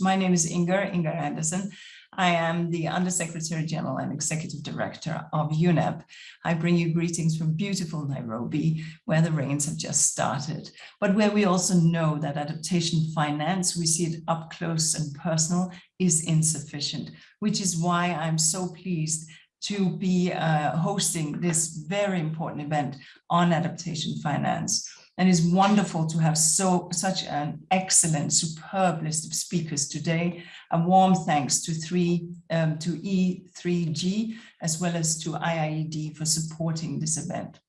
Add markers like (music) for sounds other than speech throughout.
My name is Inger, Inger Andersen. I am the Undersecretary General and Executive Director of UNEP. I bring you greetings from beautiful Nairobi, where the rains have just started, but where we also know that adaptation finance, we see it up close and personal, is insufficient, which is why I'm so pleased to be uh, hosting this very important event on adaptation finance and it's wonderful to have so such an excellent, superb list of speakers today. A warm thanks to three um, to E3G as well as to IIED for supporting this event.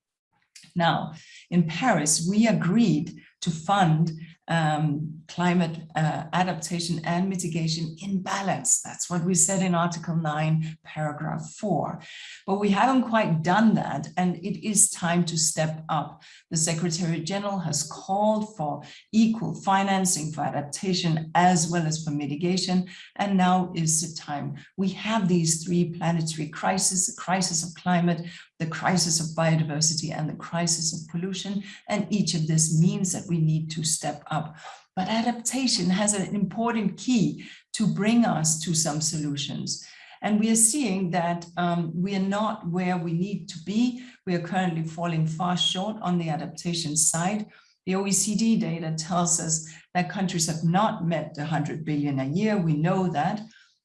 Now, in Paris, we agreed to fund um, climate uh, adaptation and mitigation in balance. That's what we said in Article 9, paragraph 4. But we haven't quite done that, and it is time to step up. The Secretary General has called for equal financing for adaptation as well as for mitigation, and now is the time. We have these three planetary crises, the crisis of climate, the crisis of biodiversity and the crisis of pollution. And each of this means that we need to step up. But adaptation has an important key to bring us to some solutions. And we are seeing that um, we are not where we need to be. We are currently falling far short on the adaptation side. The OECD data tells us that countries have not met the 100 billion a year. We know that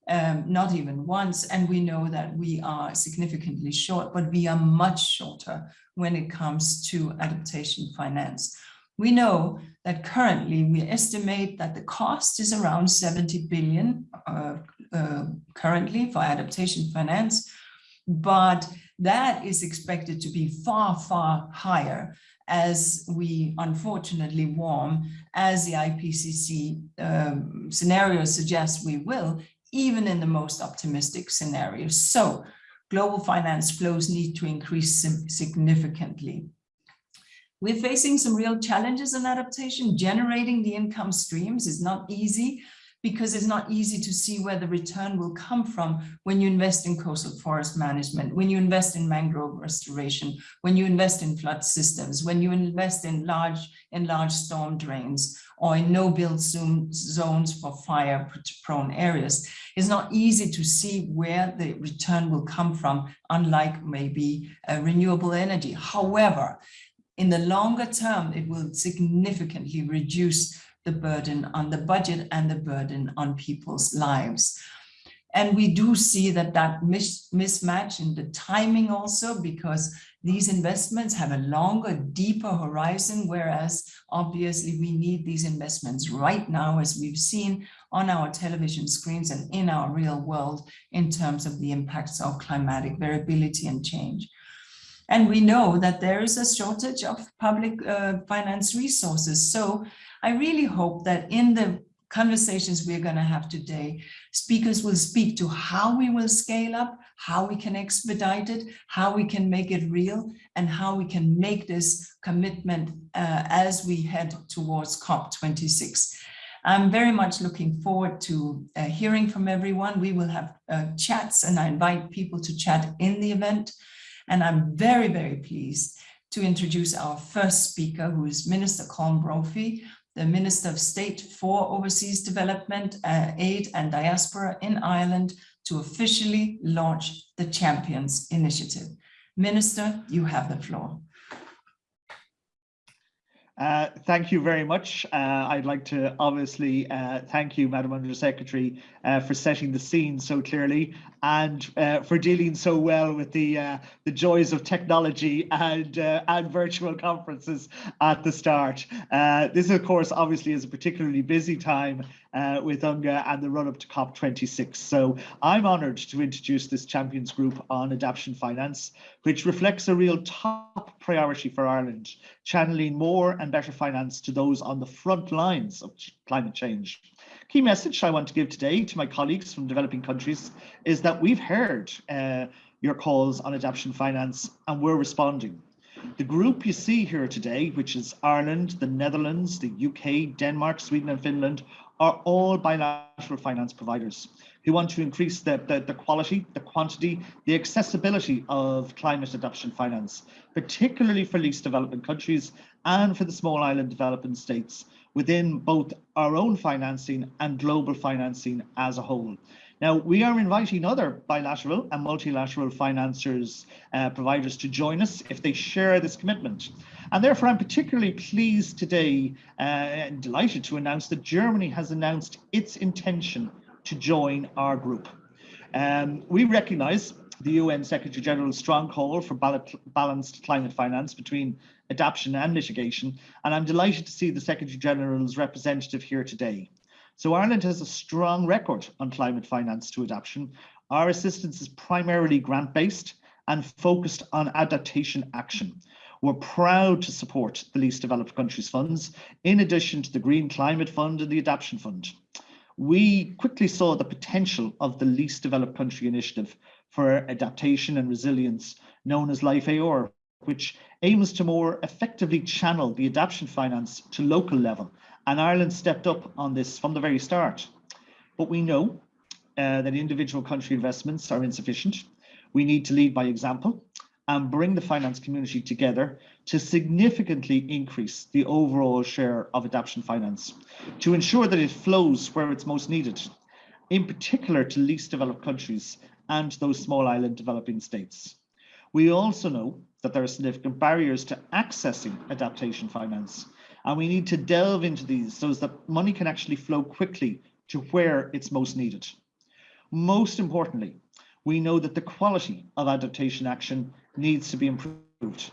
um, not even once. And we know that we are significantly short, but we are much shorter when it comes to adaptation finance. We know that currently we estimate that the cost is around 70 billion uh, uh, currently for adaptation finance, but that is expected to be far, far higher as we unfortunately warm, as the IPCC um, scenario suggests we will, even in the most optimistic scenarios. So global finance flows need to increase significantly. We're facing some real challenges in adaptation. Generating the income streams is not easy because it's not easy to see where the return will come from when you invest in coastal forest management, when you invest in mangrove restoration, when you invest in flood systems, when you invest in large, in large storm drains, or in no-build zones for fire-prone areas. It's not easy to see where the return will come from, unlike maybe uh, renewable energy. However, in the longer term, it will significantly reduce the burden on the budget and the burden on people's lives. And we do see that that mis mismatch in the timing also because these investments have a longer, deeper horizon, whereas obviously we need these investments right now, as we've seen on our television screens and in our real world in terms of the impacts of climatic variability and change. And we know that there is a shortage of public uh, finance resources. So I really hope that in the conversations we're going to have today, speakers will speak to how we will scale up, how we can expedite it, how we can make it real, and how we can make this commitment uh, as we head towards COP26. I'm very much looking forward to uh, hearing from everyone. We will have uh, chats and I invite people to chat in the event. And I'm very, very pleased to introduce our first speaker, who is Minister Colm Brophy, the Minister of State for Overseas Development, uh, Aid and Diaspora in Ireland to officially launch the Champions Initiative. Minister, you have the floor. Uh, thank you very much. Uh, I'd like to obviously uh, thank you, Madam Undersecretary, uh, for setting the scene so clearly and uh, for dealing so well with the the joys of technology and and virtual conferences at the start. this, of course, obviously is a particularly busy time uh, with UNGA and the run up to COP26. So I'm honoured to introduce this Champions Group on Adaptation Finance, which reflects a real top priority for Ireland, channeling more and better finance to those on the front lines of climate change. Key message I want to give today to my colleagues from developing countries is that we've heard uh, your calls on adaptation finance and we're responding. The group you see here today, which is Ireland, the Netherlands, the UK, Denmark, Sweden and Finland, are all bilateral finance providers who want to increase the, the, the, quality, the quantity, the accessibility of climate adaptation finance, particularly for least developing countries and for the small island developing states within both our own financing and global financing as a whole. Now, we are inviting other bilateral and multilateral financiers, uh, providers to join us if they share this commitment. And therefore, I'm particularly pleased today uh, and delighted to announce that Germany has announced its intention to join our group. Um, we recognise the UN Secretary General's strong call for balanced climate finance between adaptation and mitigation, and I'm delighted to see the Secretary General's representative here today. So Ireland has a strong record on climate finance to adaptation. Our assistance is primarily grant-based and focused on adaptation action. We're proud to support the least developed countries funds, in addition to the Green Climate Fund and the Adaptation Fund. We quickly saw the potential of the least developed country initiative for adaptation and resilience, known as Life AOR, which aims to more effectively channel the adaptation finance to local level. And Ireland stepped up on this from the very start. But we know uh, that individual country investments are insufficient. We need to lead by example and bring the finance community together to significantly increase the overall share of adaptation finance to ensure that it flows where it's most needed, in particular to least developed countries and those small island developing states. We also know that there are significant barriers to accessing adaptation finance, and we need to delve into these so that money can actually flow quickly to where it's most needed. Most importantly, we know that the quality of adaptation action needs to be improved.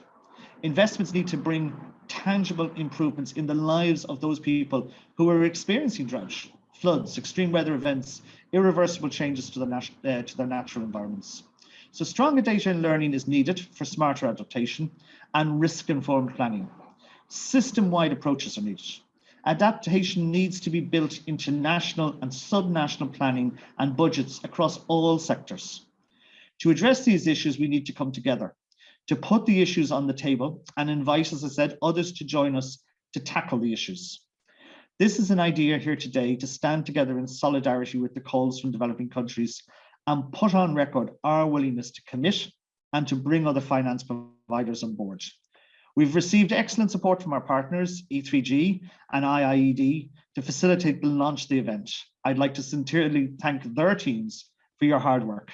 Investments need to bring tangible improvements in the lives of those people who are experiencing drought, floods, extreme weather events, irreversible changes to, the uh, to their natural environments. So stronger data and learning is needed for smarter adaptation and risk-informed planning. System-wide approaches are needed. Adaptation needs to be built into national and sub-national planning and budgets across all sectors. To address these issues, we need to come together, to put the issues on the table and invite, as I said, others to join us to tackle the issues. This is an idea here today to stand together in solidarity with the calls from developing countries and put on record our willingness to commit and to bring other finance providers on board. We've received excellent support from our partners, E3G and IIED, to facilitate the launch of the event. I'd like to sincerely thank their teams for your hard work.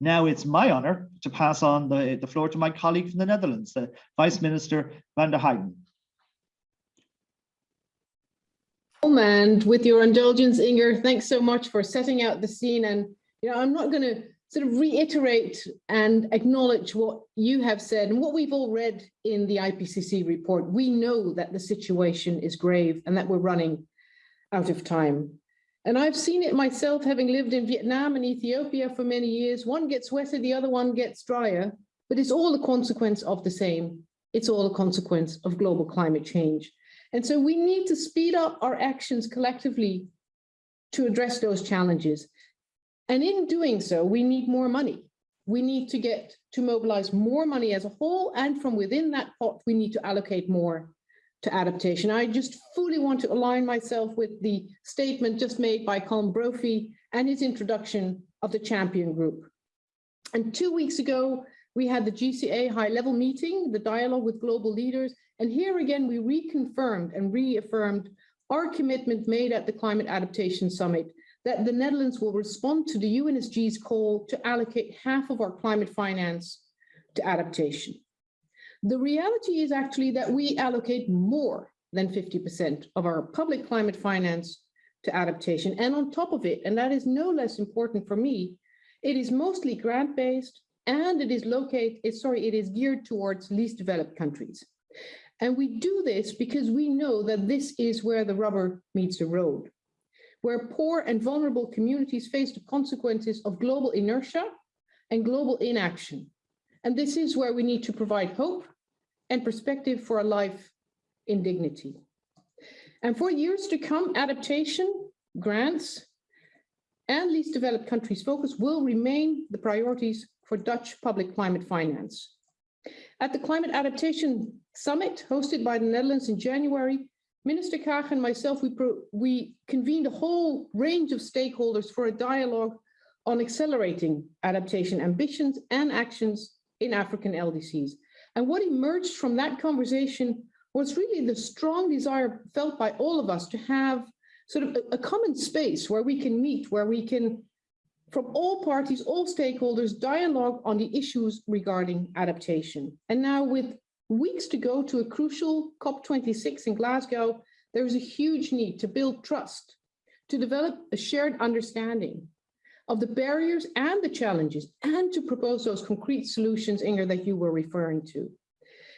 Now it's my honour to pass on the, the floor to my colleague from the Netherlands, the Vice Minister van der Heijden. And with your indulgence, Inger, thanks so much for setting out the scene. And you know, I'm not going to sort of reiterate and acknowledge what you have said and what we've all read in the IPCC report. We know that the situation is grave and that we're running out of time. And I've seen it myself, having lived in Vietnam and Ethiopia for many years. One gets wetter, the other one gets drier, but it's all a consequence of the same. It's all a consequence of global climate change. And so we need to speed up our actions collectively to address those challenges. And in doing so, we need more money. We need to get to mobilize more money as a whole, and from within that pot, we need to allocate more to adaptation. I just fully want to align myself with the statement just made by Colm Brophy and his introduction of the champion group. And two weeks ago, we had the GCA high level meeting, the dialogue with global leaders. And here again, we reconfirmed and reaffirmed our commitment made at the Climate Adaptation Summit that the Netherlands will respond to the UNSG's call to allocate half of our climate finance to adaptation. The reality is actually that we allocate more than 50% of our public climate finance to adaptation. And on top of it, and that is no less important for me, it is mostly grant-based and it is located, eh, sorry, it is geared towards least developed countries. And we do this because we know that this is where the rubber meets the road, where poor and vulnerable communities face the consequences of global inertia and global inaction. And this is where we need to provide hope and perspective for a life in dignity. And for years to come, adaptation, grants, and least developed countries focus will remain the priorities for Dutch public climate finance. At the Climate Adaptation Summit hosted by the Netherlands in January, Minister Kaag and myself, we, we convened a whole range of stakeholders for a dialogue on accelerating adaptation ambitions and actions in African LDCs. And what emerged from that conversation was really the strong desire felt by all of us to have sort of a, a common space where we can meet, where we can, from all parties, all stakeholders, dialogue on the issues regarding adaptation. And now with weeks to go to a crucial COP26 in Glasgow, there is a huge need to build trust, to develop a shared understanding of the barriers and the challenges, and to propose those concrete solutions, Inger, that you were referring to.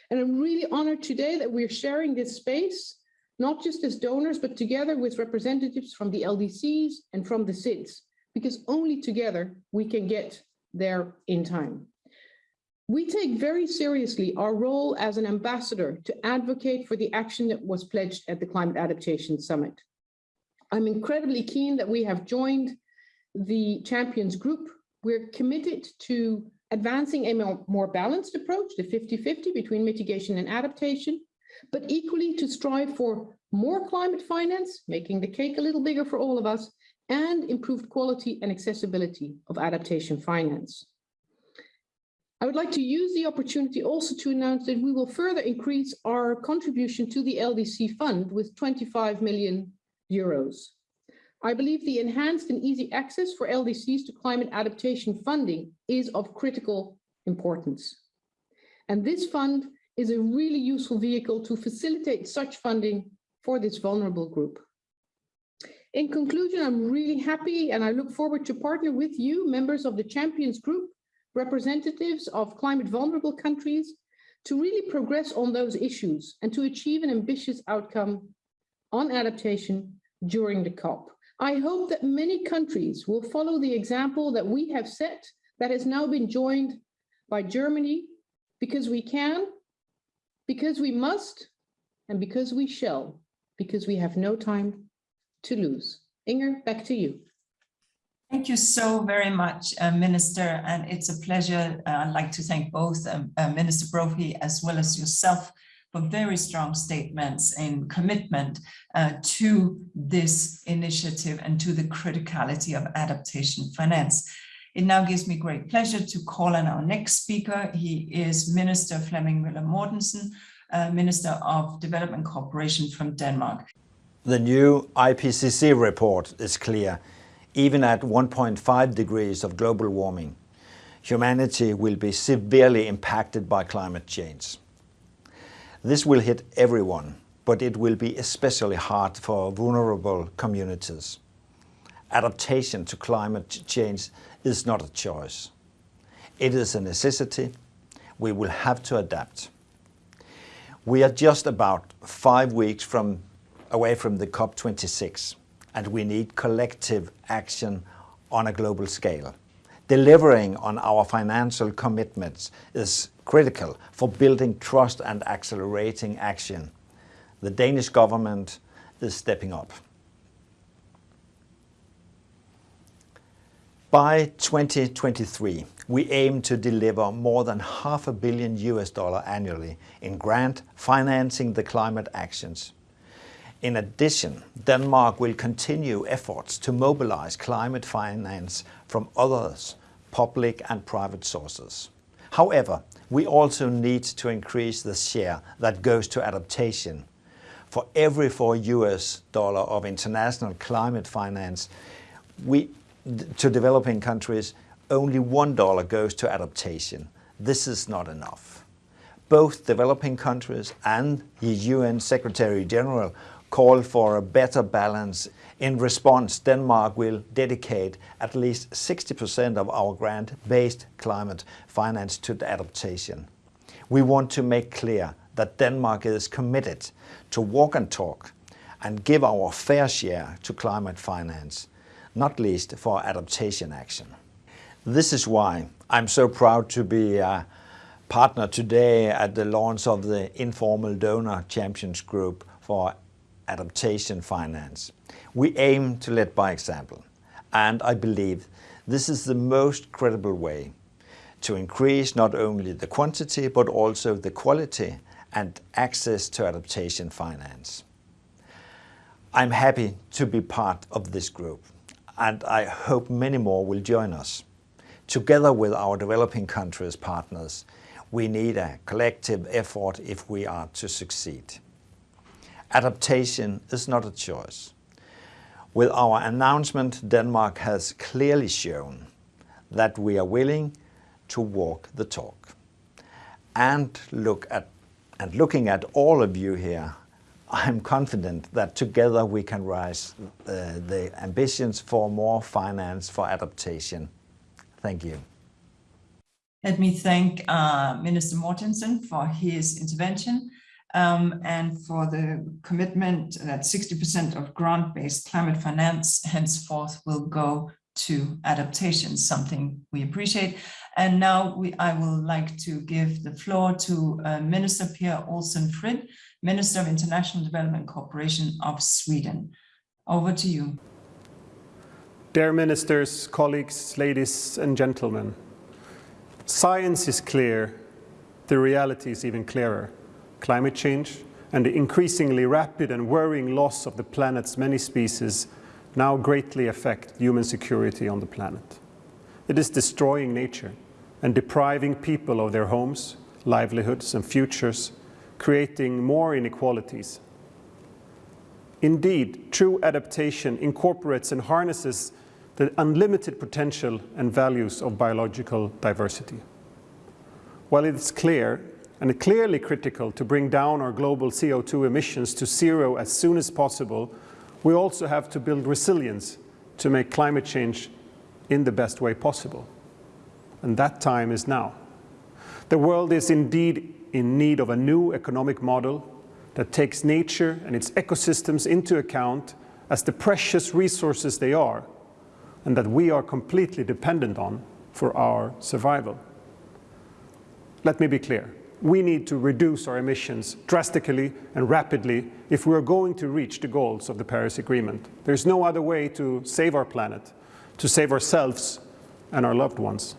And I'm really honored today that we're sharing this space, not just as donors, but together with representatives from the LDCs and from the SIDS, because only together we can get there in time. We take very seriously our role as an ambassador to advocate for the action that was pledged at the Climate Adaptation Summit. I'm incredibly keen that we have joined the Champions Group. We're committed to advancing a more, balanced approach, the 50-50 between mitigation and adaptation, but equally to strive for more climate finance, making the cake a little bigger for all of us, and improved quality and accessibility of adaptation finance. I would like to use the opportunity also to announce that we will further increase our contribution to the LDC fund with 25 million euros. I believe the enhanced and easy access for LDCs to climate adaptation funding is of critical importance. And this fund is a really useful vehicle to facilitate such funding for this vulnerable group. In conclusion, I'm really happy and I look forward to partner with you, members of the Champions Group, representatives of climate vulnerable countries, to really progress on those issues and to achieve an ambitious outcome on adaptation during the COP. I hope that many countries will follow the example that we have set that has now been joined by Germany because we can, because we must, and because we shall, because we have no time to lose. Inger, back to you. Thank you so very much, uh, Minister, and it's a pleasure. Uh, I'd like to thank both um, uh, Minister Brophy as well as yourself for very strong statements and commitment uh, to this initiative and to the criticality of adaptation finance. It now gives me great pleasure to call on our next speaker. He is Minister Flemming Møller Mortensen, uh, Minister of Development Cooperation from Denmark. The new IPCC report is clear. Even at 1.5 degrees of global warming, humanity will be severely impacted by climate change. This will hit everyone, but it will be especially hard for vulnerable communities. Adaptation to climate change is not a choice. It is a necessity. We will have to adapt. We are just about five weeks from, away from the COP26, and we need collective action on a global scale. Delivering on our financial commitments is critical for building trust and accelerating action. The Danish government is stepping up. By 2023, we aim to deliver more than half a billion US dollar annually in grant financing the climate actions. In addition, Denmark will continue efforts to mobilize climate finance from others, public and private sources. However, we also need to increase the share that goes to adaptation. For every four US dollar of international climate finance we, to developing countries, only one dollar goes to adaptation. This is not enough. Both developing countries and the UN Secretary General call for a better balance. In response, Denmark will dedicate at least 60% of our grant-based climate finance to adaptation. We want to make clear that Denmark is committed to walk and talk and give our fair share to climate finance, not least for adaptation action. This is why I'm so proud to be a partner today at the launch of the Informal Donor Champions Group for adaptation finance. We aim to lead by example, and I believe this is the most credible way to increase not only the quantity but also the quality and access to adaptation finance. I'm happy to be part of this group and I hope many more will join us. Together with our developing countries partners, We need a collective effort if we are to succeed. Adaptation is not a choice. With our announcement, Denmark has clearly shown that we are willing to walk the talk. And looking at all of you here, I'm confident that together we can raise uh, the ambitions for more finance for adaptation. Thank you. Let me thank uh, Minister Mortensen for his intervention Um, and for the commitment that 60% of grant-based climate finance henceforth will go to adaptation, something we appreciate. And now I will like to give the floor to uh, Minister Per Olsson Fridh, Minister of International Development Cooperation of Sweden. Over to you. Dear ministers, colleagues, ladies and gentlemen, science is clear, the reality is even clearer. Climate change and the increasingly rapid and worrying loss of the planet's many species now greatly affect human security on the planet. It is destroying nature and depriving people of their homes, livelihoods and futures, creating more inequalities. Indeed, true adaptation incorporates and harnesses the unlimited potential and values of biological diversity. While it's clear and clearly critical to bring down our global CO2 emissions to zero as soon as possible, we also have to build resilience to make climate change in the best way possible. And that time is now. The world is indeed in need of a new economic model that takes nature and its ecosystems into account as the precious resources they are and that we are completely dependent on for our survival. Let me be clear. We need to reduce our emissions drastically and rapidly if we are going to reach the goals of the Paris Agreement. There's no other way to save our planet, to save ourselves and our loved ones.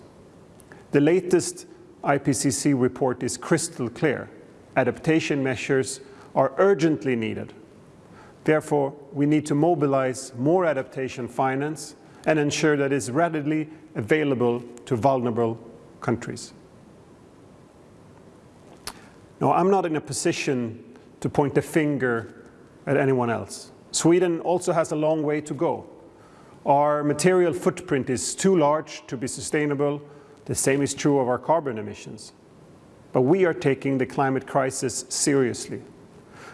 The latest IPCC report is crystal clear. Adaptation measures are urgently needed. Therefore, we need to mobilize more adaptation finance and ensure that it's readily available to vulnerable countries. I'm not in a position to point the finger at anyone else. Sweden also has a long way to go. Our material footprint is too large to be sustainable. The same is true of our carbon emissions. But we are taking the climate crisis seriously.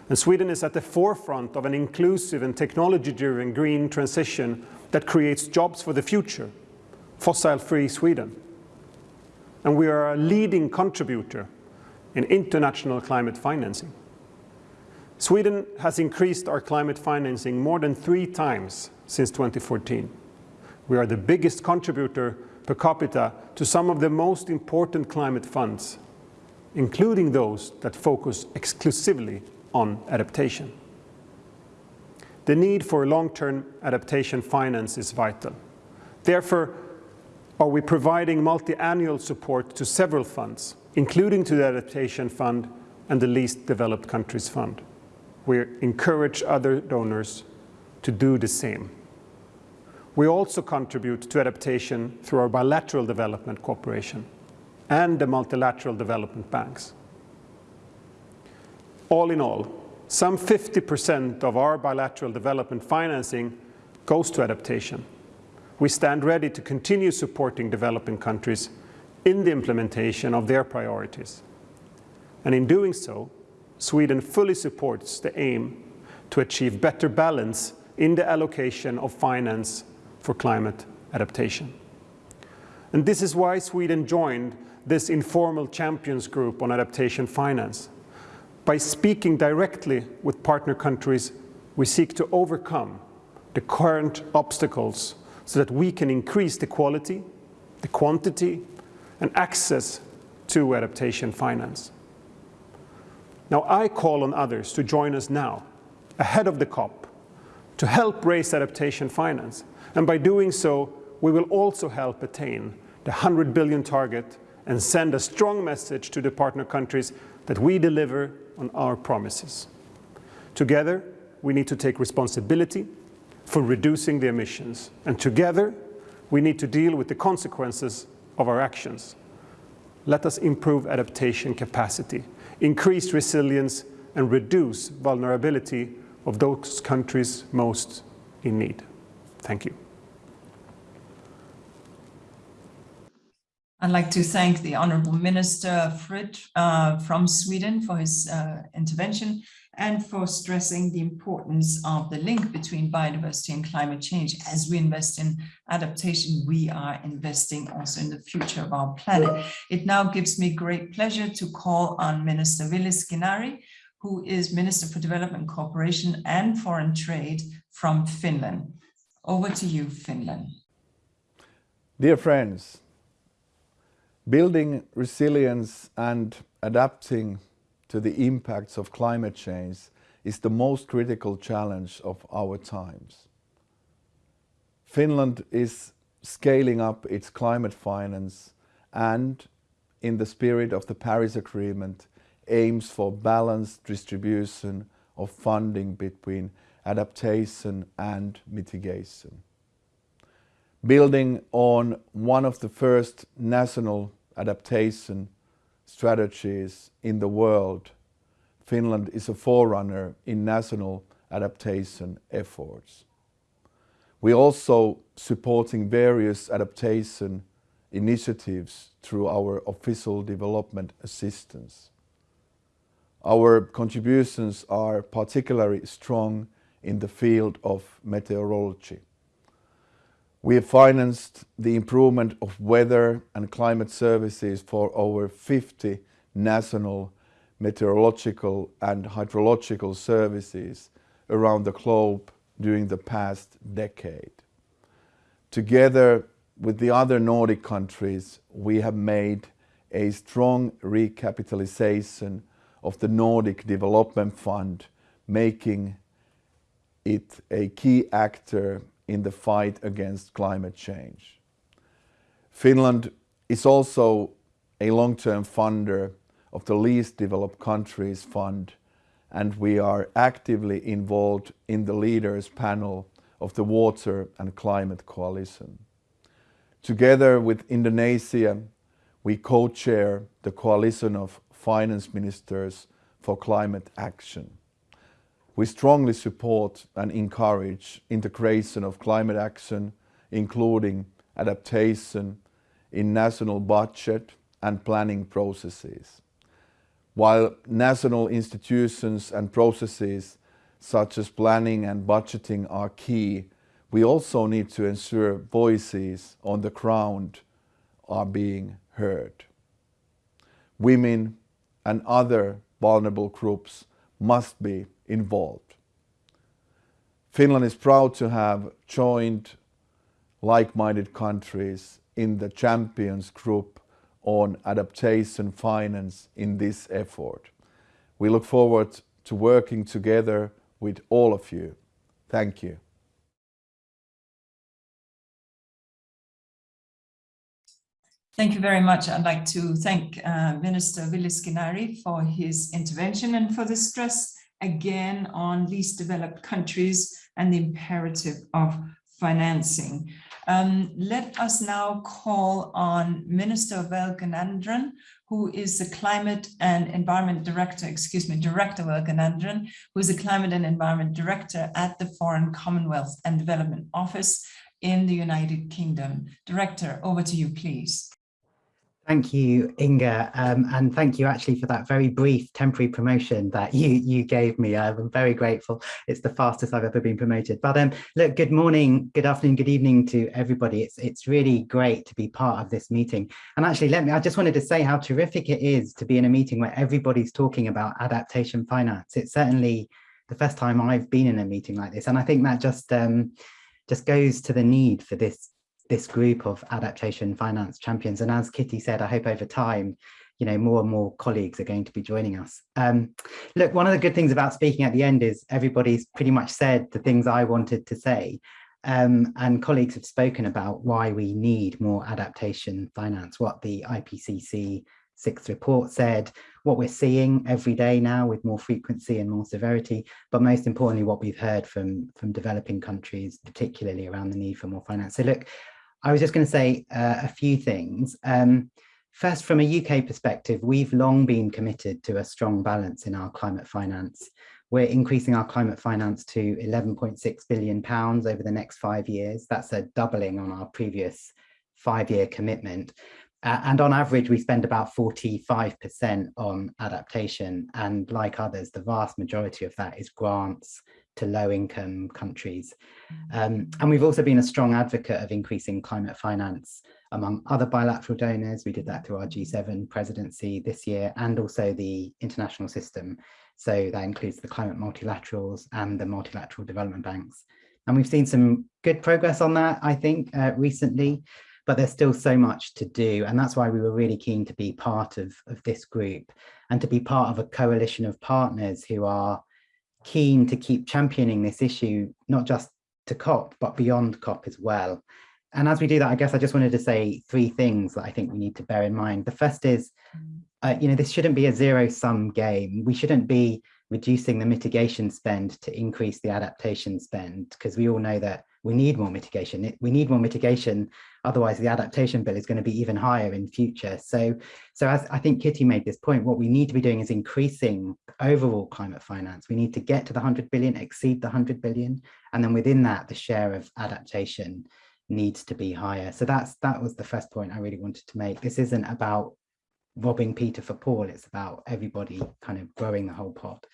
And Sweden is at the forefront of an inclusive and technology-driven green transition that creates jobs for the future, fossil-free Sweden. And we are a leading contributor in international climate financing. Sweden has increased our climate financing more than three times since 2014. We are the biggest contributor per capita to some of the most important climate funds, including those that focus exclusively on adaptation. The need for long-term adaptation finance is vital. Therefore, are we providing multi-annual support to several funds, including to the Adaptation Fund and the Least Developed Countries Fund. We encourage other donors to do the same. We also contribute to adaptation through our bilateral development cooperation and the multilateral development banks. All in all, some 50% of our bilateral development financing goes to adaptation. We stand ready to continue supporting developing countries in the implementation of their priorities. And in doing so, Sweden fully supports the aim to achieve better balance in the allocation of finance for climate adaptation. And this is why Sweden joined this informal champions group on adaptation finance. By speaking directly with partner countries, we seek to overcome the current obstacles so that we can increase the quality, the quantity, and access to adaptation finance. Now, I call on others to join us now, ahead of the COP, to help raise adaptation finance. And by doing so, we will also help attain the 100 billion target and send a strong message to the partner countries that we deliver on our promises. Together, we need to take responsibility for reducing the emissions. And together, we need to deal with the consequences of our actions. let us improve adaptation capacity, increase resilience and reduce vulnerability of those countries most in need. Thank you. I'd like to thank the Honorable Minister Fridh uh, from Sweden for his uh, intervention and for stressing the importance of the link between biodiversity and climate change. As we invest in adaptation, we are investing also in the future of our planet. It now gives me great pleasure to call on Minister Ville Skinnari, who is Minister for Development Cooperation and Foreign Trade from Finland. Over to you, Finland. Dear friends, building resilience and adapting to the impacts of climate change is the most critical challenge of our times. Finland is scaling up its climate finance and, in the spirit of the Paris Agreement, aims for balanced distribution of funding between adaptation and mitigation. Building on one of the first national adaptation strategies in the world, Finland is a forerunner in national adaptation efforts. We're also supporting various adaptation initiatives through our official development assistance. Our contributions are particularly strong in the field of meteorology. We have financed the improvement of weather and climate services for over 50 national meteorological and hydrological services around the globe during the past decade. Together with the other Nordic countries, we have made a strong recapitalization of the Nordic Development Fund, making it a key actor in the fight against climate change. Finland is also a long-term funder of the Least Developed Countries Fund and we are actively involved in the leaders panel of the Water and Climate Coalition. Together with Indonesia, we co-chair the Coalition of Finance Ministers for Climate Action. We strongly support and encourage integration of climate action, including adaptation in national budget and planning processes. While national institutions and processes such as planning and budgeting are key, we also need to ensure voices on the ground are being heard. Women and other vulnerable groups must be involved. Finland is proud to have joined like-minded countries in the Champions Group on adaptation finance in this effort. We look forward to working together with all of you. Thank you. Thank you very much. I'd like to thank uh, Minister Ville Skinnari for his intervention and for the stress again on least developed countries and the imperative of financing. Um, let us now call on Minister Velkanandran, who is the Climate and Environment Director, excuse me, Director Velkanandran, who is the Climate and Environment Director at the Foreign Commonwealth and Development Office in the United Kingdom. Director, over to you, please. Thank you, Inger, um, and thank you actually for that very brief temporary promotion that (laughs) you you gave me. I'm very grateful. It's the fastest I've ever been promoted. But um, look, good morning, good afternoon, good evening to everybody. It's it's really great to be part of this meeting. And actually, let me. I just wanted to say how terrific it is to be in a meeting where everybody's talking about adaptation finance. It's certainly the first time I've been in a meeting like this, and I think that just um, just goes to the need for this this group of adaptation finance champions. And as Kitty said, I hope over time, you know, more and more colleagues are going to be joining us. Um, look, one of the good things about speaking at the end is everybody's pretty much said the things I wanted to say. Um, and colleagues have spoken about why we need more adaptation finance, what the IPCC sixth report said, what we're seeing every day now with more frequency and more severity, but most importantly, what we've heard from, from developing countries, particularly around the need for more finance. So look, I was just going to say uh, a few things. Um, first, from a UK perspective, we've long been committed to a strong balance in our climate finance. We're increasing our climate finance to 11.6 billion pounds over the next five years. That's a doubling on our previous five-year commitment. Uh, and on average, we spend about 45% on adaptation. And like others, the vast majority of that is grants to low income countries. Um, and we've also been a strong advocate of increasing climate finance among other bilateral donors. We did that through our G7 presidency this year and also the international system. So that includes the climate multilaterals and the multilateral development banks. And we've seen some good progress on that, I think, uh, recently but there's still so much to do. And that's why we were really keen to be part of, of this group and to be part of a coalition of partners who are keen to keep championing this issue, not just to COP, but beyond COP as well. And as we do that, I guess I just wanted to say three things that I think we need to bear in mind. The first is, uh, you know, this shouldn't be a zero sum game. We shouldn't be reducing the mitigation spend to increase the adaptation spend, because we all know that we need more mitigation. We need more mitigation, otherwise the adaptation bill is going to be even higher in future. So, so as I think Kitty made this point, what we need to be doing is increasing overall climate finance. We need to get to the 100 billion, exceed the 100 billion, and then within that, the share of adaptation needs to be higher. So that's that was the first point I really wanted to make. This isn't about robbing Peter for Paul, it's about everybody kind of growing the whole pot.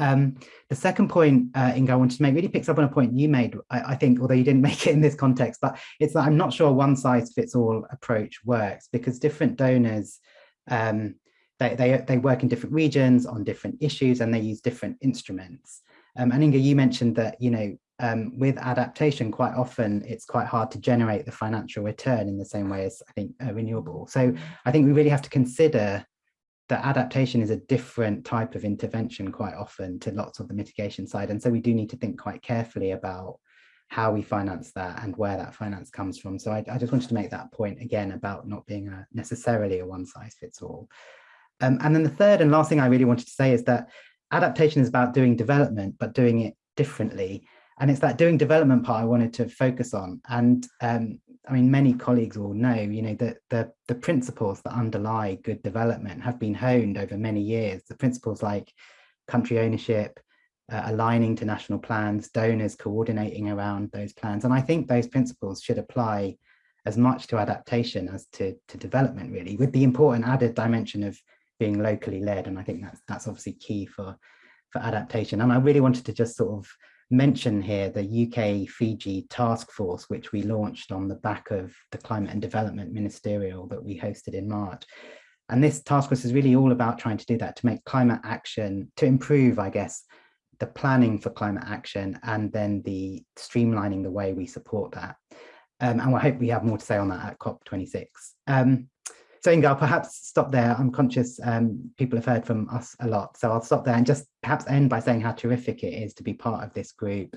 Um, the second point, uh, Inger, I wanted to make really picks up on a point you made, I, I, think, although you didn't (laughs) make it in this context, but it's that I'm not sure one size fits all approach works because different donors, um, they, they, they work in different regions on different issues and they use different instruments. Um, and Inger, you mentioned that, you know, um, with adaptation, quite often it's quite hard to generate the financial return in the same way as I think renewable. So I think we really have to consider that adaptation is a different type of intervention quite often to lots of the mitigation side. And so we do need to think quite carefully about how we finance that and where that finance comes from. So I, I just wanted to make that point again about not being a, necessarily a one size fits all. Um, and then the third and last thing I really wanted to say is that adaptation is about doing development, but doing it differently. And it's that doing development part I wanted to focus on. And um, I mean, many colleagues will know, you know, that the, the principles that underlie good development have been honed over many years. The principles like country ownership, uh, aligning to national plans, donors coordinating around those plans. And I think those principles should apply as much to adaptation as to, to development, really, with the important added dimension of being locally led. And I think that's, that's obviously key for, for adaptation. And I really wanted to just sort of mention here the UK Fiji task force, which we launched on the back of the climate and development ministerial that we hosted in March. And this task force is really all about trying to do that, to make climate action, to improve, I guess, the planning for climate action and then the streamlining the way we support that. Um, and I hope we have more to say on that at COP26. Um, so Inger, I'll perhaps stop there. I'm conscious um, people have heard from us a lot, so I'll stop there and just perhaps end by saying how terrific it is to be part of this group.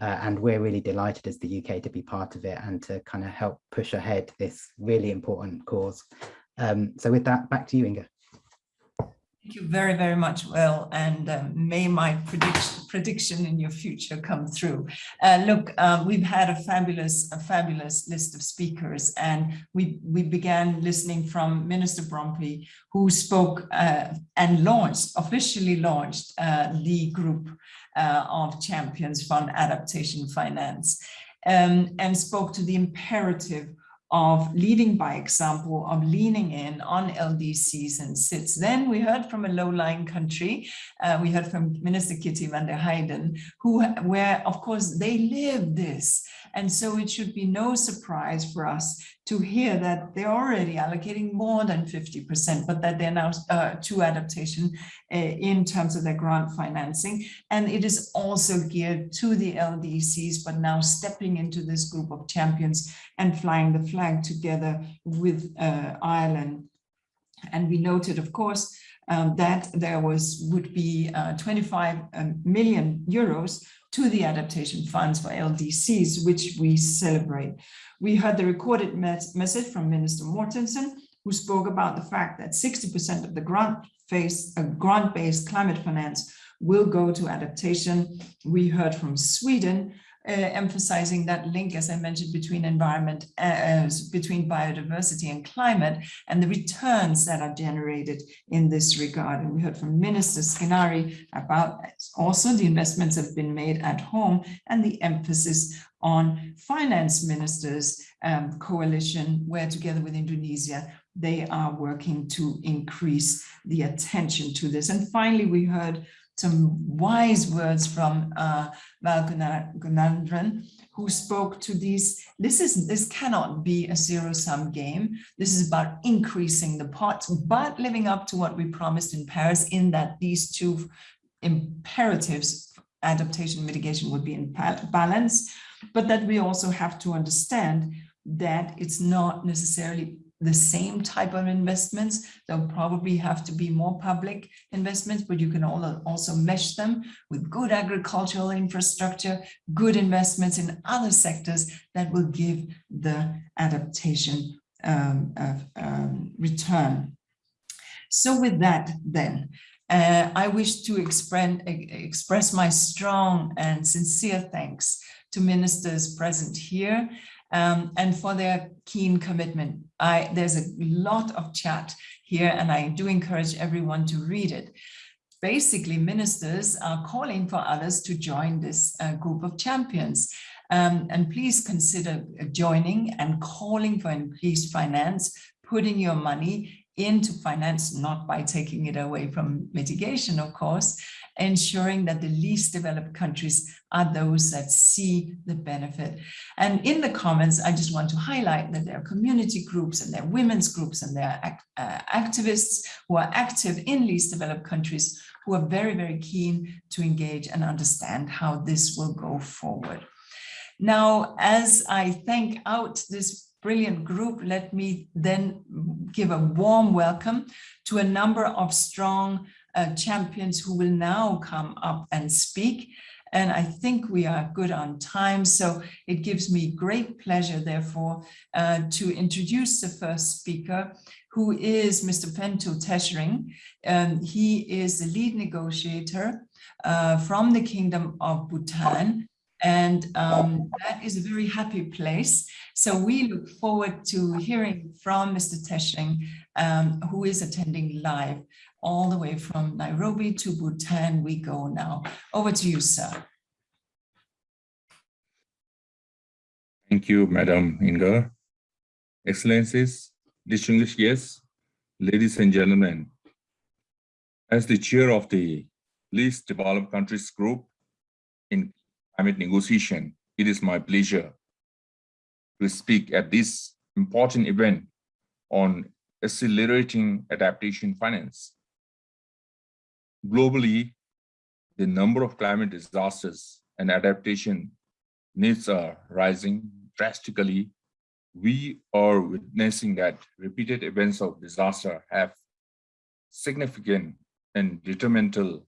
Uh, and we're really delighted as the UK to be part of it and to kind of help push ahead this really important cause. Um, so with that, back to you, Inger. Thank you very, very much, Will, and uh, may my prediction, prediction in your future come through. Uh, look, um, we've had a fabulous, a fabulous list of speakers, and we we began listening from Minister Bromley, who spoke uh, and launched, officially launched uh, the group uh, of champions fund adaptation finance, um, and spoke to the imperative of leading by example, of leaning in on LDCs and SIDS. Then we heard from a low-lying country, uh, we heard from Minister Kitty van der Heijden, who, where of course they live this. And so it should be no surprise for us to hear that they're already allocating more than 50%, but that they're now uh, to adaptation uh, in terms of their grant financing. And it is also geared to the LDCs, but now stepping into this group of champions and flying the flag together with uh, Ireland. And we noted, of course, um, that there was would be uh, 25 um, euros to the adaptation funds for LDCs, which we celebrate. We heard the recorded message from Minister Mortensen, who spoke about the fact that 60% of the grant-based uh, grant-based climate finance will go to adaptation. We heard from Sweden uh, emphasizing that link, as I mentioned, between environment, uh, uh, between biodiversity and climate, and the returns that are generated in this regard. And we heard from Minister Skinnari about also the investments have been made at home and the emphasis on finance ministers um, coalition, where together with Indonesia, they are working to increase the attention to this. And finally, we heard some wise words from uh, Val Gunandran, who spoke to these. This is this cannot be a zero-sum game. This is about increasing the pots, but living up to what we promised in Paris in that these two imperatives, adaptation mitigation would be in balance, but that we also have to understand that it's not necessarily the same type of investments. There'll probably have to be more public investments, but you can also mesh them with good agricultural infrastructure, good investments in other sectors that will give the adaptation um, um, return. So with that, then, uh, I wish to express my strong and sincere thanks to ministers present here um, and for their keen commitment. I, there's a lot of chat here and I do encourage everyone to read it. Basically, ministers are calling for others to join this uh, group of champions. Um, and please consider joining and calling for increased finance, putting your money into finance, not by taking it away from mitigation, of course, ensuring that the least developed countries are those that see the benefit. And in the comments, I just want to highlight that there are community groups and there are women's groups and there are uh, activists who are active in least developed countries who are very, very keen to engage and understand how this will go forward. Now, as I thank out this brilliant group, let me then give a warm welcome to a number of strong uh, champions who will now come up and speak. And I think we are good on time. So it gives me great pleasure, therefore, uh, to introduce the first speaker, who is Mr. Pentu Teshring. Um, he is the lead negotiator uh, from the Kingdom of Bhutan and um, that is a very happy place. So we look forward to hearing from Mr. Teshring, um, who is attending live all the way from Nairobi to Bhutan. We go now. Over to you, sir. Thank you, Madam Inger. Excellencies, distinguished guests, ladies and gentlemen, as the chair of the least developed countries group in climate negotiation, it is my pleasure to speak at this important event on accelerating adaptation finance. Globally, the number of climate disasters and adaptation needs are rising drastically. We are witnessing that repeated events of disaster have significant and detrimental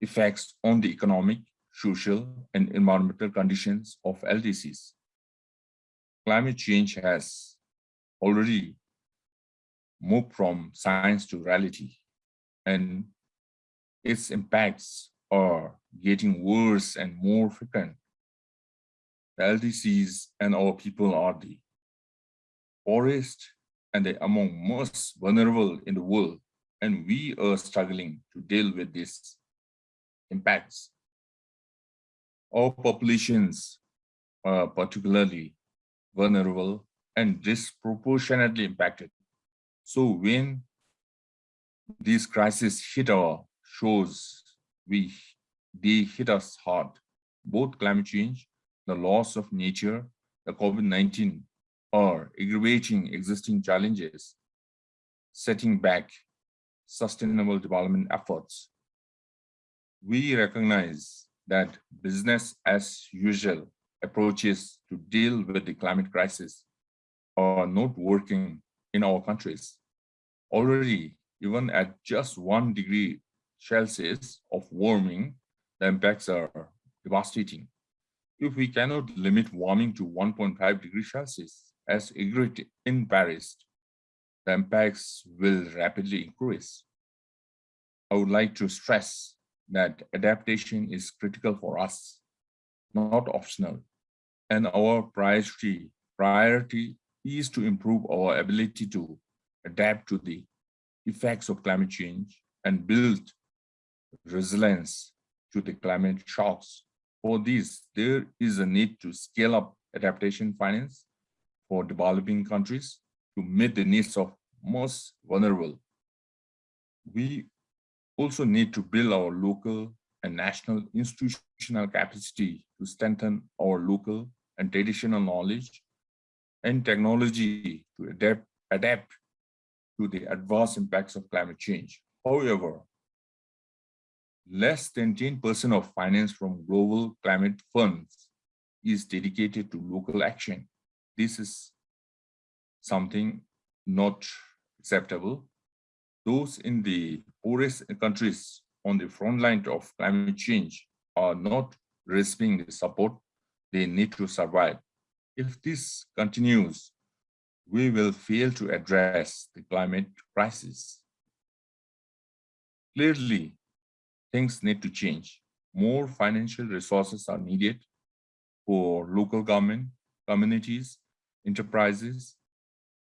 effects on the economic, social and environmental conditions of LDCs. Climate change has already moved from science to reality and its impacts are getting worse and more frequent. The LDCs and our people are the poorest and they among most vulnerable in the world and we are struggling to deal with these impacts Our populations are particularly vulnerable and disproportionately impacted. So when these crises hit our shores, we they hit us hard. Both climate change, the loss of nature, the COVID-19 are aggravating existing challenges, setting back sustainable development efforts. We recognize that business as usual approaches to deal with the climate crisis are not working in our countries. Already, even at just one degree Celsius of warming, the impacts are devastating. If we cannot limit warming to 1.5 degrees Celsius, as agreed in Paris, the impacts will rapidly increase. I would like to stress that adaptation is critical for us. not optional. And our priority, priority is to improve our ability to adapt to the effects of climate change and build resilience to the climate shocks. For this, there is a need to scale up adaptation finance for developing countries to meet the needs of most vulnerable. We also need to build our local and national institutional capacity to strengthen our local and traditional knowledge and technology to adapt, adapt to the adverse impacts of climate change. However, less than 10% of finance from global climate funds is dedicated to local action. This is something not acceptable. Those in the poorest countries on the front line of climate change are not receiving the support they need to survive. If this continues, we will fail to address the climate crisis. Clearly, things need to change. More financial resources are needed for local government, communities, enterprises,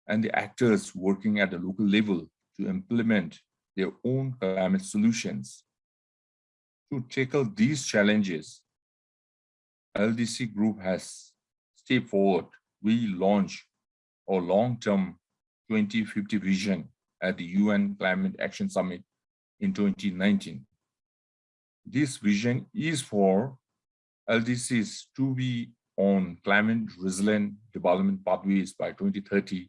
and the actors working at the local level to implement their own climate solutions. To tackle these challenges, LDC Group has stepped forward. We launched our long-term 2050 vision at the UN Climate Action Summit in 2019. This vision is for LDCs to be on climate resilient development pathways by 2030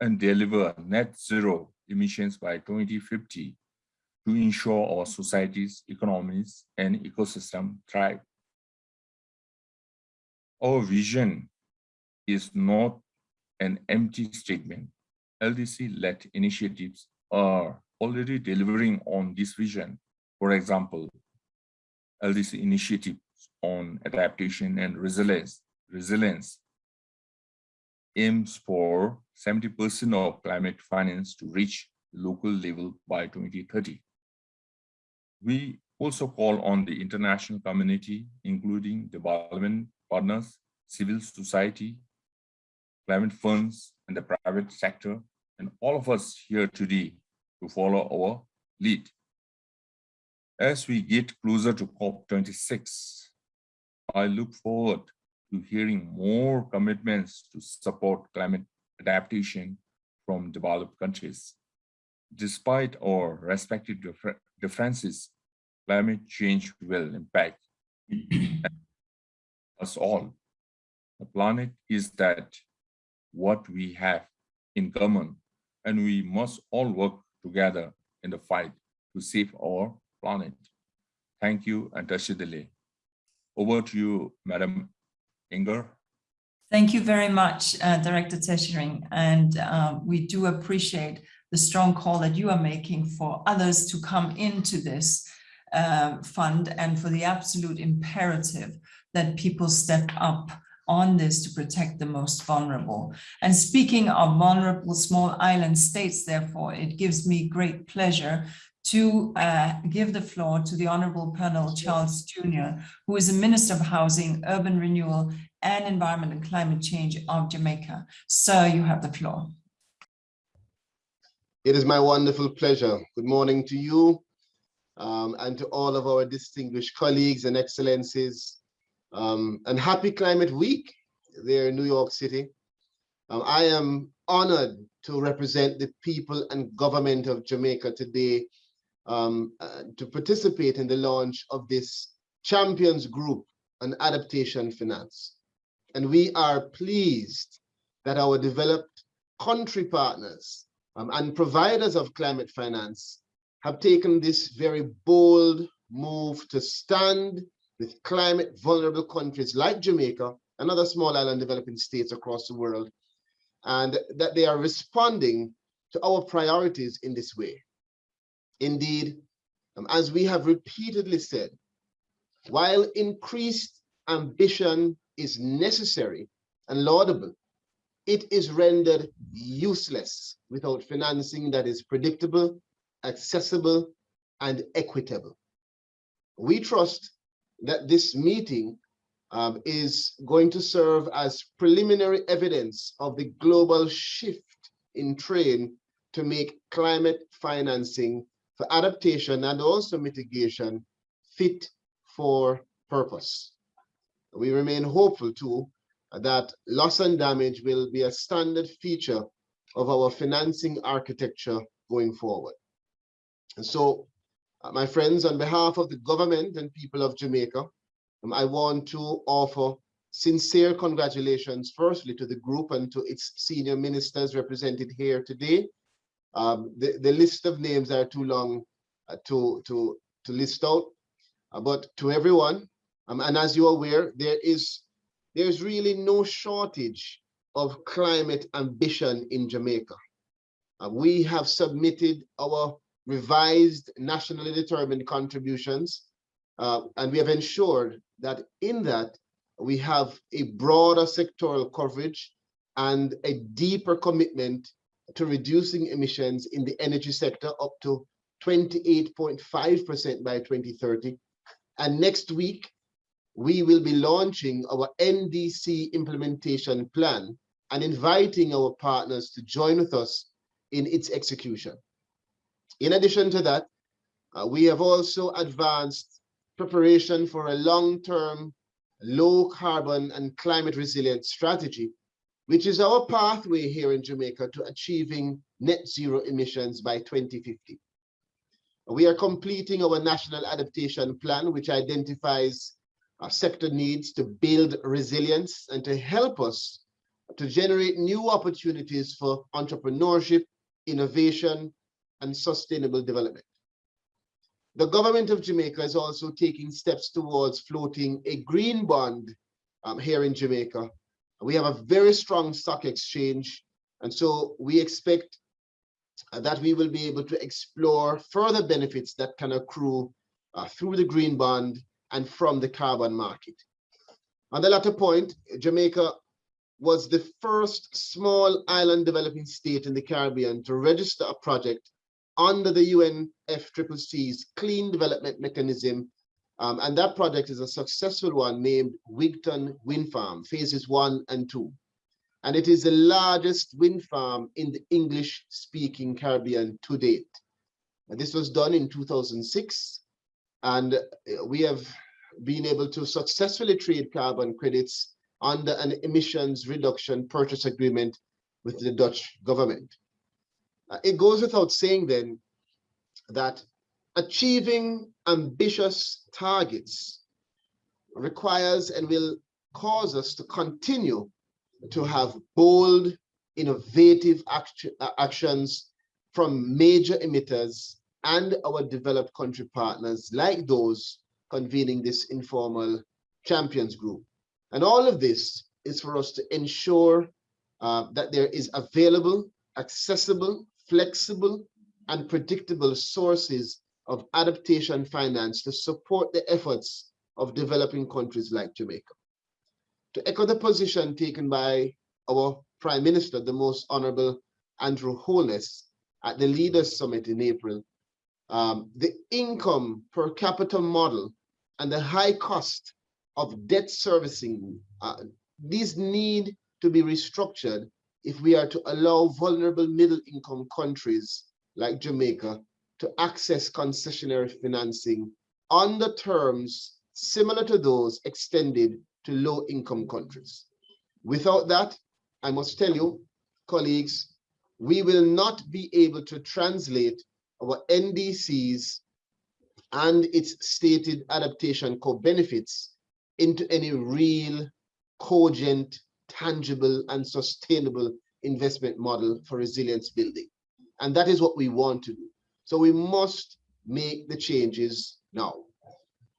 and deliver net zero emissions by 2050 to ensure our societies, economies, and ecosystem thrive. Our vision is not an empty statement. LDC-led initiatives are already delivering on this vision. For example, LDC initiatives on adaptation and resilience, resilience aims for 70% of climate finance to reach local level by 2030. We also call on the international community, including development partners, civil society, climate funds, and the private sector, and all of us here today to follow our lead. As we get closer to COP26, I look forward to hearing more commitments to support climate adaptation from developed countries. Despite our respective differences, climate change will impact (clears throat) us all. The planet is that what we have in common, and we must all work together in the fight to save our planet. Thank you, and Tashi Delek. Over to you, Madam Inger. Thank you very much, uh, Director Teshering. And uh, we do appreciate the strong call that you are making for others to come into this uh, fund and for the absolute imperative that people step up on this to protect the most vulnerable. And speaking of vulnerable small island states, therefore, it gives me great pleasure to uh, give the floor to the Honorable Pearnel Charles Jr., who is the Minister of Housing, Urban Renewal and Environment and Climate Change of Jamaica. Sir, you have the floor. It is my wonderful pleasure. Good morning to you um, and to all of our distinguished colleagues and excellencies. Um, and happy Climate Week there in New York City. Um, I am honored to represent the people and government of Jamaica today um, uh, to participate in the launch of this champions group on adaptation finance. And we are pleased that our developed country partners um, and providers of climate finance have taken this very bold move to stand with climate vulnerable countries like Jamaica and other small island developing states across the world, and that they are responding to our priorities in this way. Indeed, um, as we have repeatedly said, while increased ambition is necessary and laudable, it is rendered useless without financing that is predictable, accessible, and equitable. We trust that this meeting um, is going to serve as preliminary evidence of the global shift in train to make climate financing for adaptation and also mitigation fit for purpose. We remain hopeful too that loss and damage will be a standard feature of our financing architecture going forward. And so, uh, my friends, on behalf of the government and people of Jamaica, um, I want to offer sincere congratulations, firstly, to the group and to its senior ministers represented here today. Um, the, the list of names are too long uh, to, to, to list out, uh, but to everyone, um, and as you're aware, there is there's really no shortage of climate ambition in Jamaica. Uh, we have submitted our revised nationally determined contributions, uh, and we have ensured that in that we have a broader sectoral coverage and a deeper commitment to reducing emissions in the energy sector up to 28.5% by 2030. And next week, we will be launching our NDC implementation plan and inviting our partners to join with us in its execution. In addition to that, uh, we have also advanced preparation for a long-term low carbon and climate resilient strategy, which is our pathway here in Jamaica to achieving net zero emissions by 2050. We are completing our national adaptation plan, which identifies our sector needs to build resilience and to help us to generate new opportunities for entrepreneurship, innovation, and sustainable development. The government of Jamaica is also taking steps towards floating a green bond um, here in Jamaica. We have a very strong stock exchange, and so we expect uh, that we will be able to explore further benefits that can accrue uh, through the green bond and from the carbon market. On the latter point, Jamaica was the first small island developing state in the Caribbean to register a project under the UNFCCC's Clean Development Mechanism. Um, and that project is a successful one named Wigton Wind Farm, phases one and two. And it is the largest wind farm in the English speaking Caribbean to date. And this was done in 2006 and uh, we have been able to successfully trade carbon credits under an emissions reduction purchase agreement with the Dutch government. Uh, it goes without saying then that achieving ambitious targets requires and will cause us to continue to have bold, innovative action, uh, actions from major emitters and our developed country partners like those convening this informal champions group. And all of this is for us to ensure uh, that there is available, accessible, flexible, and predictable sources of adaptation finance to support the efforts of developing countries like Jamaica. To echo the position taken by our Prime Minister, the Most Honorable Andrew Holness, at the Leaders Summit in April, um, the income per capita model and the high cost of debt servicing, uh, these need to be restructured if we are to allow vulnerable middle income countries like Jamaica to access concessionary financing on the terms similar to those extended to low income countries. Without that, I must tell you, colleagues, we will not be able to translate our NDCs and its stated adaptation co-benefits into any real, cogent, tangible, and sustainable investment model for resilience building. And that is what we want to do. So we must make the changes now.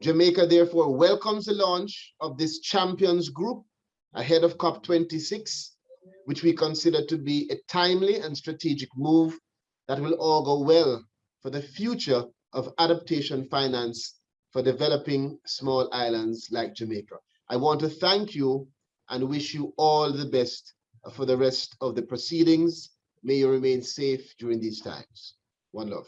Jamaica therefore welcomes the launch of this champions group ahead of COP26, which we consider to be a timely and strategic move that will augur well for the future of adaptation finance for developing small islands like Jamaica. I want to thank you and wish you all the best for the rest of the proceedings. May you remain safe during these times. One love.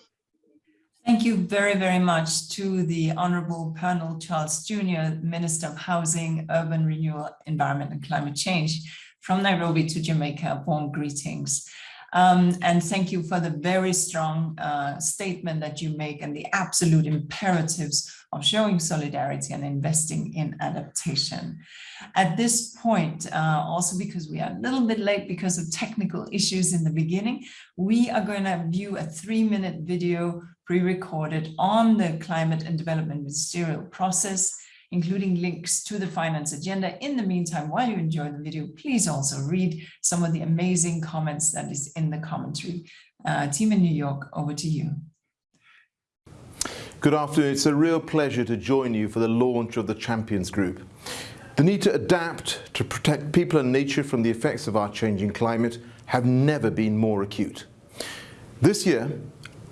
Thank you very, very much to the Honorable Pearnel Charles Jr., Minister of Housing, Urban Renewal, Environment and Climate Change from Nairobi to Jamaica. Warm greetings. Um, and thank you for the very strong uh, statement that you make and the absolute imperatives of showing solidarity and investing in adaptation. At this point, uh, also because we are a little bit late because of technical issues in the beginning, we are going to view a three minute video pre-recorded on the climate and development ministerial process, including links to the finance agenda. In the meantime, while you enjoy the video, please also read some of the amazing comments that is in the commentary. Uh, team in New York, over to you. Good afternoon. It's a real pleasure to join you for the launch of the Champions Group. The need to adapt to protect people and nature from the effects of our changing climate have never been more acute. This year,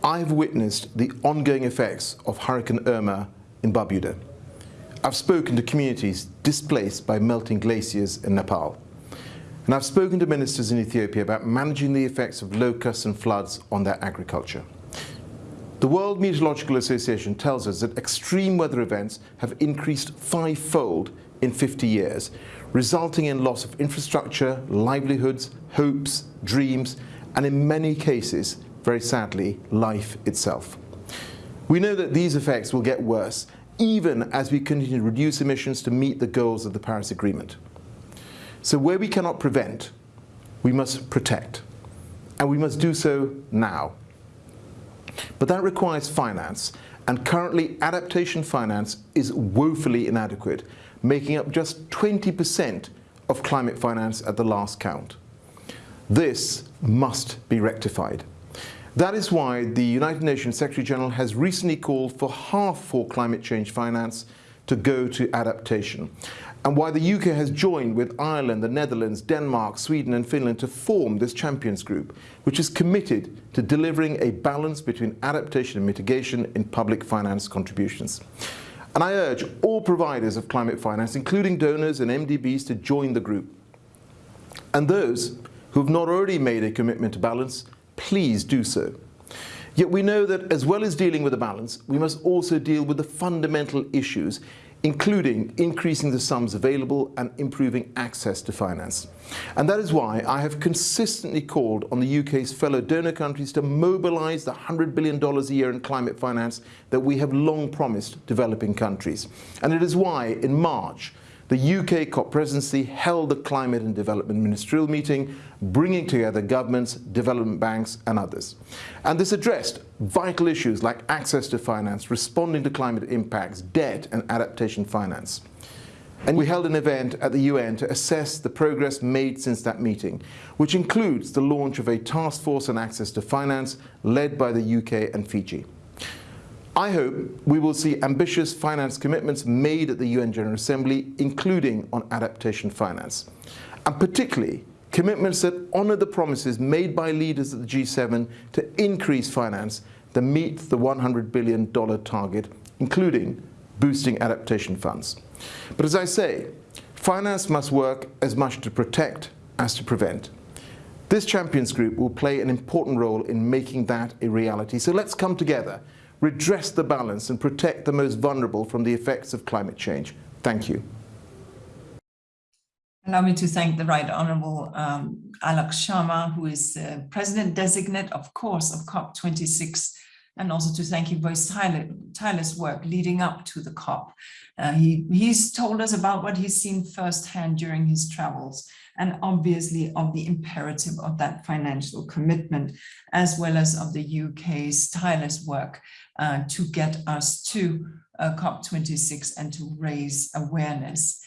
I've witnessed the ongoing effects of Hurricane Irma in Barbuda. I've spoken to communities displaced by melting glaciers in Nepal. And I've spoken to ministers in Ethiopia about managing the effects of locusts and floods on their agriculture. The World Meteorological Association tells us that extreme weather events have increased fivefold in 50 years, resulting in loss of infrastructure, livelihoods, hopes, dreams, and in many cases, very sadly, life itself. We know that these effects will get worse even as we continue to reduce emissions to meet the goals of the Paris Agreement. So where we cannot prevent, we must protect. And we must do so now. But that requires finance, and currently adaptation finance is woefully inadequate, making up just 20% of climate finance at the last count. This must be rectified. That is why the United Nations Secretary General has recently called for half for climate change finance to go to adaptation and why the UK has joined with Ireland, the Netherlands, Denmark, Sweden and Finland to form this Champions Group, which is committed to delivering a balance between adaptation and mitigation in public finance contributions. And I urge all providers of climate finance, including donors and MDBs, to join the group. And those who have not already made a commitment to balance, please do so. Yet we know that as well as dealing with the balance, we must also deal with the fundamental issues including increasing the sums available and improving access to finance. And that is why I have consistently called on the UK's fellow donor countries to mobilise the $100 billion a year in climate finance that we have long promised developing countries. And it is why in March the UK COP presidency held the Climate and Development Ministerial meeting, bringing together governments, development banks and others. And this addressed vital issues like access to finance, responding to climate impacts, debt and adaptation finance. And we held an event at the UN to assess the progress made since that meeting, which includes the launch of a task force on access to finance led by the UK and Fiji. I hope we will see ambitious finance commitments made at the UN General Assembly, including on adaptation finance, and particularly commitments that honour the promises made by leaders at the G7 to increase finance to meet the $100 billion target, including boosting adaptation funds. But as I say, finance must work as much to protect as to prevent. This Champions Group will play an important role in making that a reality. So let's come together redress the balance and protect the most vulnerable from the effects of climate change. Thank you. Allow me to thank the Right Honourable um, Alok Sharma, who is the President Designate, of course, of COP26, and also to thank him for his tireless work leading up to the COP. Uh, he, he's told us about what he's seen firsthand during his travels, and obviously of the imperative of that financial commitment, as well as of the UK's tireless work uh, to get us to uh, COP26 and to raise awareness.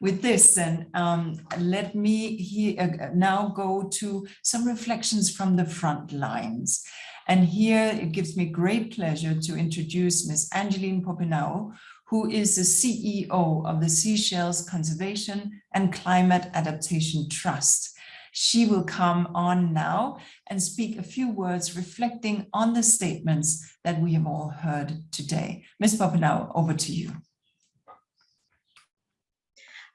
With this, then, um, let me uh, now go to some reflections from the front lines. And here it gives me great pleasure to introduce Ms. Angelique Pouponneau, who is the CEO of the Seychelles Conservation and Climate Adaptation Trust. She will come on now and speak a few words reflecting on the statements that we have all heard today. Ms. Pouponneau, over to you.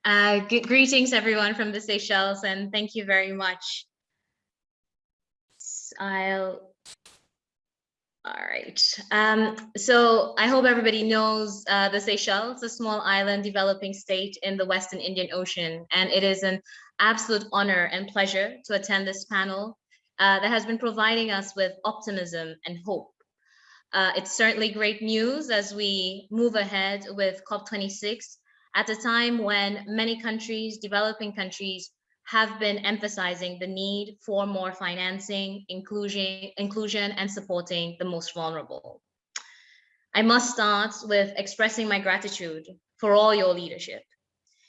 Uh, greetings, everyone from the Seychelles, and thank you very much. I'll All right. Um, so I hope everybody knows uh, the Seychelles, a small island developing state in the Western Indian Ocean. And it is an absolute honor and pleasure to attend this panel uh, that has been providing us with optimism and hope. Uh, it's certainly great news as we move ahead with COP26 at a time when many countries, developing countries, have been emphasizing the need for more financing, inclusion, inclusion and supporting the most vulnerable. I must start with expressing my gratitude for all your leadership.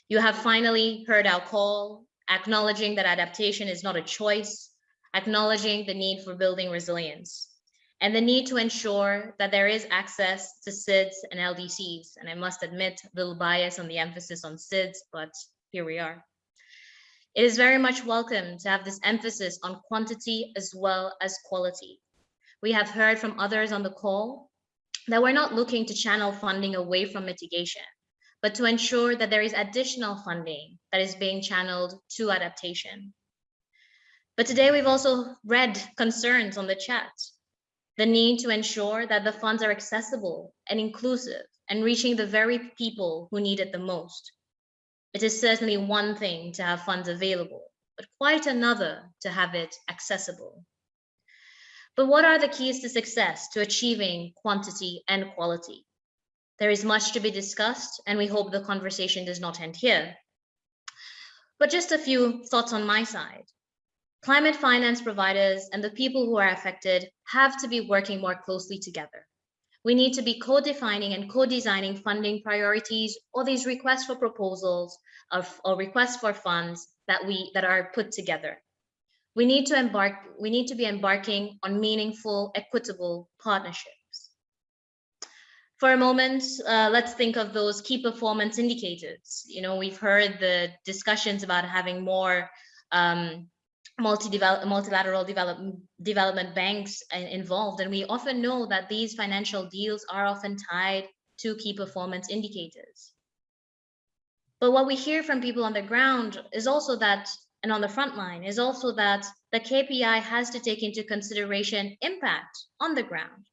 You have finally heard our call, acknowledging that adaptation is not a choice, acknowledging the need for building resilience, and the need to ensure that there is access to SIDS and LDCs. And I must admit, a little bias on the emphasis on SIDS, but here we are. It is very much welcome to have this emphasis on quantity as well as quality. We have heard from others on the call that we're not looking to channel funding away from mitigation, but to ensure that there is additional funding that is being channeled to adaptation. But today we've also read concerns on the chat, the need to ensure that the funds are accessible and inclusive and reaching the very people who need it the most. It is certainly one thing to have funds available, but quite another to have it accessible. But what are the keys to success to achieving quantity and quality? There is much to be discussed, and we hope the conversation does not end here. But just a few thoughts on my side. Climate finance providers and the people who are affected have to be working more closely together. We need to be co-defining and co-designing funding priorities or these requests for proposals of, or requests for funds that we that are put together. We need to embark, we need to be embarking on meaningful, equitable partnerships. For a moment, uh, let's think of those key performance indicators. You know, we've heard the discussions about having more um, multi multilateral develop development banks involved. And we often know that these financial deals are often tied to key performance indicators. But what we hear from people on the ground is also that, and on the front line, is also that the KPI has to take into consideration impact on the ground.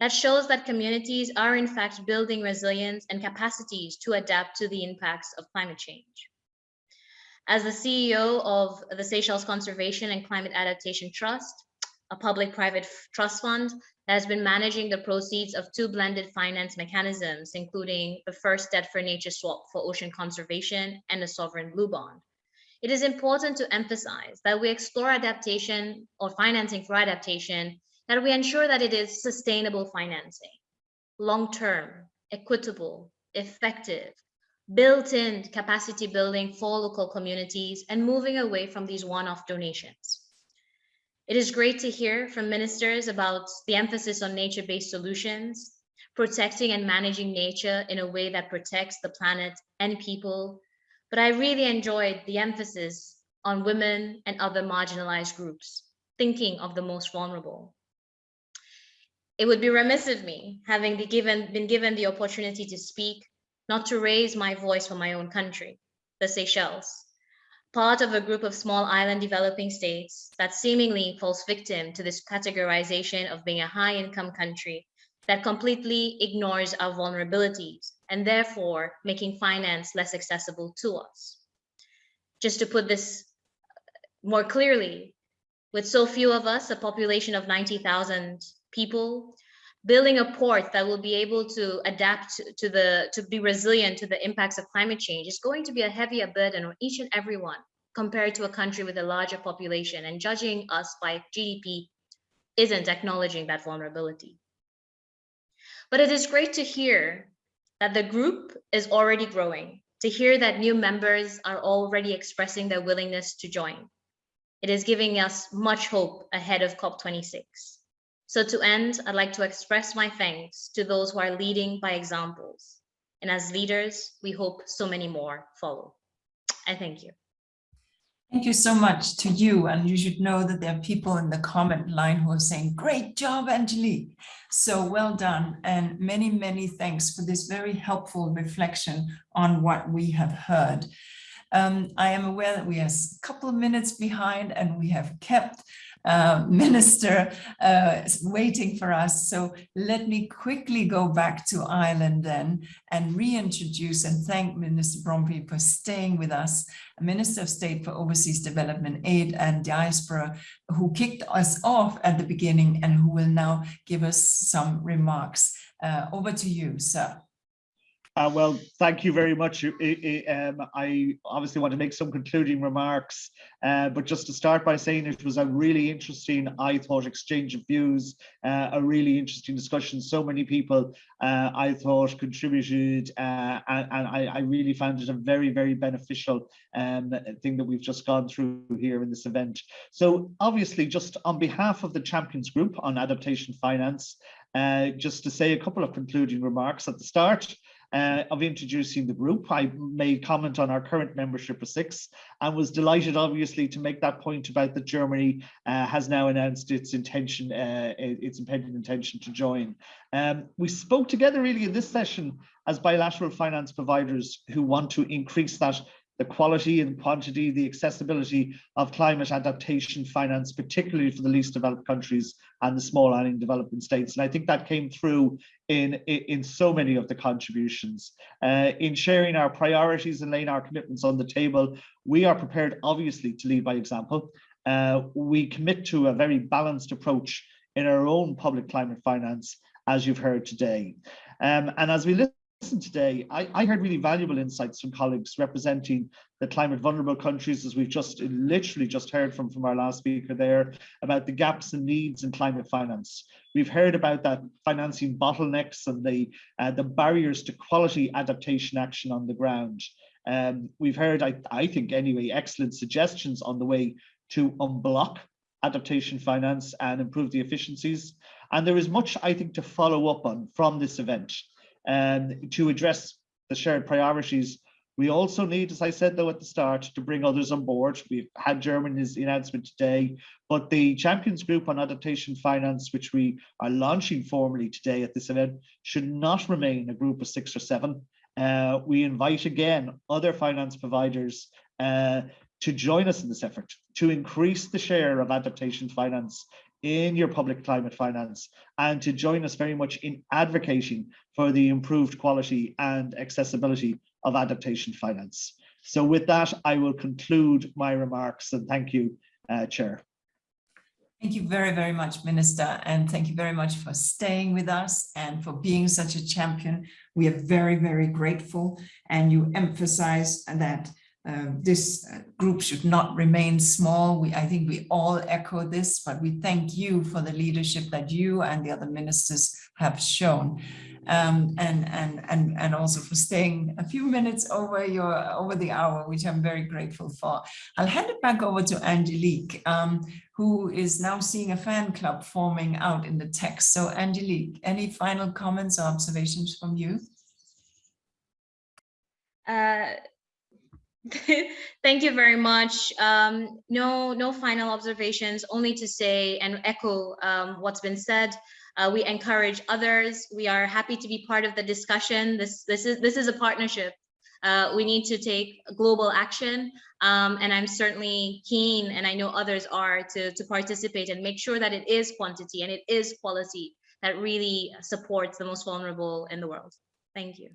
That shows that communities are in fact building resilience and capacities to adapt to the impacts of climate change. As the CEO of the Seychelles Conservation and Climate Adaptation Trust, a public-private trust fund that has been managing the proceeds of two blended finance mechanisms, including the first debt for nature swap for ocean conservation and a sovereign blue bond. It is important to emphasize that we explore adaptation or financing for adaptation, that we ensure that it is sustainable financing, long-term, equitable, effective, built-in capacity building for local communities and moving away from these one-off donations. It is great to hear from ministers about the emphasis on nature-based solutions, protecting and managing nature in a way that protects the planet and people. But I really enjoyed the emphasis on women and other marginalized groups, thinking of the most vulnerable. It would be remiss of me, having been given, been given the opportunity to speak, not to raise my voice for my own country, the Seychelles, part of a group of small island developing states that seemingly falls victim to this categorization of being a high income country that completely ignores our vulnerabilities and therefore making finance less accessible to us. Just to put this uh, more clearly, with so few of us, a population of 90,000 people, building a port that will be able to adapt to the to be resilient to the impacts of climate change is going to be a heavier burden on each and every one compared to a country with a larger population and judging us by GDP isn't acknowledging that vulnerability. But it is great to hear that the group is already growing, to hear that new members are already expressing their willingness to join. It is giving us much hope ahead of COP26. So to end, I'd like to express my thanks to those who are leading by examples. And as leaders, we hope so many more follow. I thank you. Thank you so much to you. And you should know that there are people in the comment line who are saying, great job, Angelique. So well done. And many, many thanks for this very helpful reflection on what we have heard. Um, I am aware that we are a couple of minutes behind and we have kept uh, (laughs) minister uh, waiting for us. So let me quickly go back to Ireland then and reintroduce and thank Minister Brophy for staying with us, Minister of State for Overseas Development Aid and Diaspora, who kicked us off at the beginning and who will now give us some remarks. Uh, over to you, sir. Uh, well, thank you very much. I, I, um, I, obviously want to make some concluding remarks, uh, but just to start by saying it was a really interesting, I thought, exchange of views, uh, a really interesting discussion. So many people, uh, I thought, contributed, uh, and, and I, I, really found it a very, very beneficial um, thing that we've just gone through here in this event. So obviously, just on behalf of the Champions Group on Adaptation Finance, uh, just to say a couple of concluding remarks at the start uh, of introducing the group. I made comment on our current membership of six and was delighted, obviously, to make that point about that Germany uh, has now announced its intention, uh, its impending intention to join. Um, we spoke together really in this session as bilateral finance providers who want to increase that the quality and quantity, the accessibility of climate adaptation finance, particularly for the least developed countries and the small island developing states. And I think that came through in, in so many of the contributions. Uh, in sharing our priorities and laying our commitments on the table, we are prepared, obviously, to lead by example. Uh, we commit to a very balanced approach in our own public climate finance, as you've heard today. Um, and as we listen today, I, I, heard really valuable insights from colleagues representing the climate vulnerable countries, as we've just literally just heard from, from our last speaker there, about the gaps and needs in climate finance. We've heard about that financing bottlenecks and the, uh, the barriers to quality adaptation action on the ground. Um, we've heard, I, I think anyway, excellent suggestions on the way to unblock adaptation finance and improve the efficiencies. And there is much, I think, to follow up on from this event um, to address the shared priorities. We also need, as I said though at the start, to bring others on board. We've had Germany's announcement today, but the Champions Group on Adaptation Finance, which we are launching formally today at this event, should not remain a group of six or seven. Uh, we invite again other finance providers uh, to join us in this effort to increase the share of adaptation finance in your public climate finance and to join us very much in advocating for the improved quality and accessibility of adaptation finance. So with that, I will conclude my remarks and thank you, uh, Chair. Thank you very, very much, Minister, and thank you very much for staying with us and for being such a champion. We are very, very grateful, and you emphasize that uh, this uh, group should not remain small. We, I think we all echo this, but we thank you for the leadership that you and the other ministers have shown. Um, and, and, and, and also for staying a few minutes over your over the hour, which I'm very grateful for. I'll hand it back over to Angelique, um, who is now seeing a fan club forming out in the text. So Angelique, any final comments or observations from you? Uh, (laughs) Thank you very much. Um, no, no final observations, only to say and echo um, what's been said. Uh, we encourage others. We are happy to be part of the discussion. This, this, is, this is a partnership. Uh, we need to take global action. Um, and I'm certainly keen, and I know others are, to, to participate and make sure that it is quantity and it is quality that really supports the most vulnerable in the world. Thank you.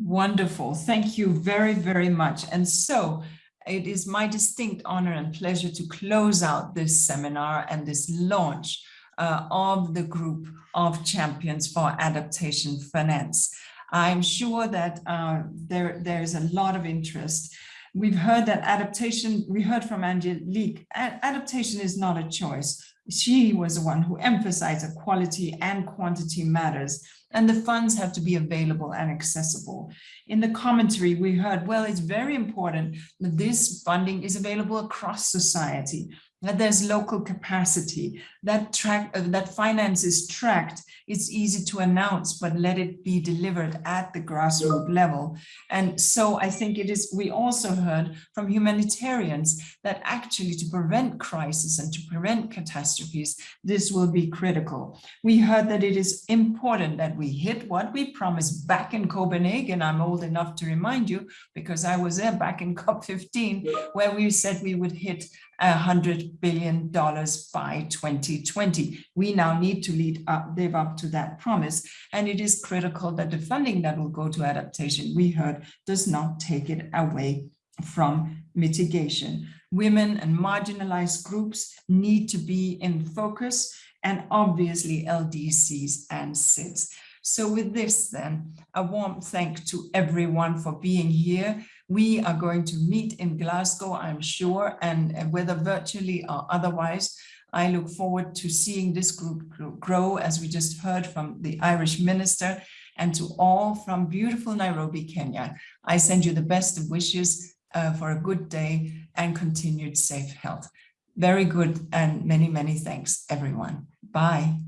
Wonderful. Thank you very, very much. And so it is my distinct honor and pleasure to close out this seminar and this launch uh, of the group of champions for adaptation finance. I'm sure that uh, there, there's a lot of interest. We've heard that adaptation, we heard from Angelique, adaptation is not a choice. She was the one who emphasized that quality and quantity matters and the funds have to be available and accessible. In the commentary, we heard, well, it's very important that this funding is available across society, that there's local capacity, that track uh, that finance is tracked. It's easy to announce, but let it be delivered at the grassroots level. And so I think it is, we also heard from humanitarians that actually to prevent crisis and to prevent catastrophes, this will be critical. We heard that it is important that we hit what we promised back in Copenhagen. I'm old enough to remind you because I was there back in (laughs) COP15 where we said we would hit $100 billion by 2020. We now need to lead up, live up to that promise. And it is critical that the funding that will go to adaptation, we heard, does not take it away from mitigation. Women and marginalized groups need to be in focus and obviously LDCs and SIDS. So with this then, a warm thank to everyone for being here. We are going to meet in Glasgow, I'm sure, and whether virtually or otherwise, I look forward to seeing this group grow, as we just heard from the Irish minister, and to all from beautiful Nairobi, Kenya. I send you the best of wishes uh, for a good day and continued safe health. Very good and many, many thanks, everyone. Bye.